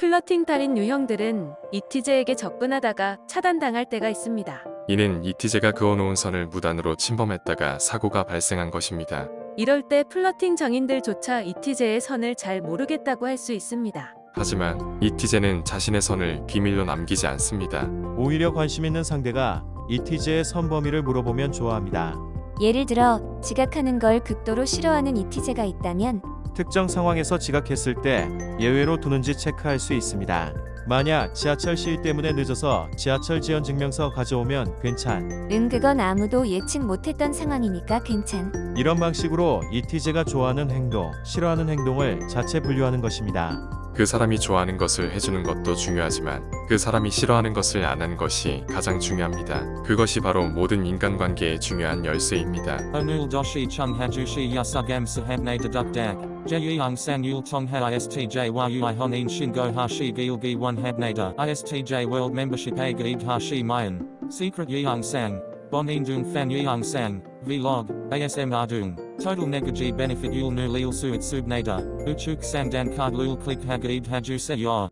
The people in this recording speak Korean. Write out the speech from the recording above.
플러팅 달인 유형들은 이티제에게 접근하다가 차단당할 때가 있습니다. 이는 이티제가 그어놓은 선을 무단으로 침범했다가 사고가 발생한 것입니다. 이럴 때 플러팅 정인들조차 이티제의 선을 잘 모르겠다고 할 수 있습니다. 하지만 이티제는 자신의 선을 비밀로 남기지 않습니다. 오히려 관심 있는 상대가 이티제의 선 범위를 물어보면 좋아합니다. 예를 들어 지각하는 걸 극도로 싫어하는 이티제가 있다면 특정 상황에서 지각했을 때 예외로 두는지 체크할 수 있습니다. 만약 지하철 시일 때문에 늦어서 지하철 지연 증명서 가져오면 괜찮. 응 그건 아무도 예측 못했던 상황이니까 괜찮. 이런 방식으로 이티제가 좋아하는 행동, 싫어하는 행동을 자체 분류하는 것입니다. 그 사람이 좋아하는 것을 해주는 것도 중요하지만 그 사람이 싫어하는 것을 안 하는 것이 가장 중요합니다. 그것이 바로 모든 인간관계의 중요한 열쇠입니다. Onul doshi chung hajushi yasugam sahamne dedukdak. Jeyang sang yul tongha istj yui honin shingo hashi gilgi one habnada. Istj hashi mayan. Secret yeong sang. Bonin dung fan yeong sang. Vlog. ASM ardung. Total negaji benefit yul nu lil suit subnada. Uchuk sang dan card lul click hagaib haju se yor.